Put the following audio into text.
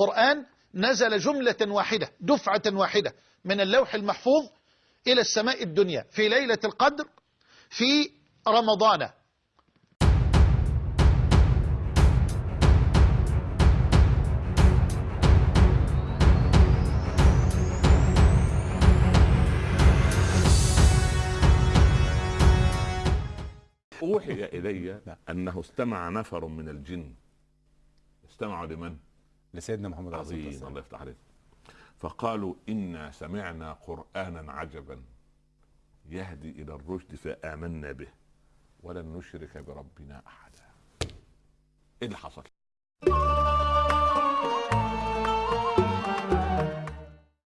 القرآن نزل جملة واحدة دفعة واحدة من اللوح المحفوظ إلى السماء الدنيا في ليلة القدر في رمضان أوحي إلي أنه استمع نفر من الجن استمعوا لمن؟ لسيدنا محمد عليه عظيم الله يفتح عليك. فقالوا إنا سمعنا قرآنا عجبا يهدي إلى الرشد فآمنا به ولن نشرك بربنا أحدا. إيه اللي حصل؟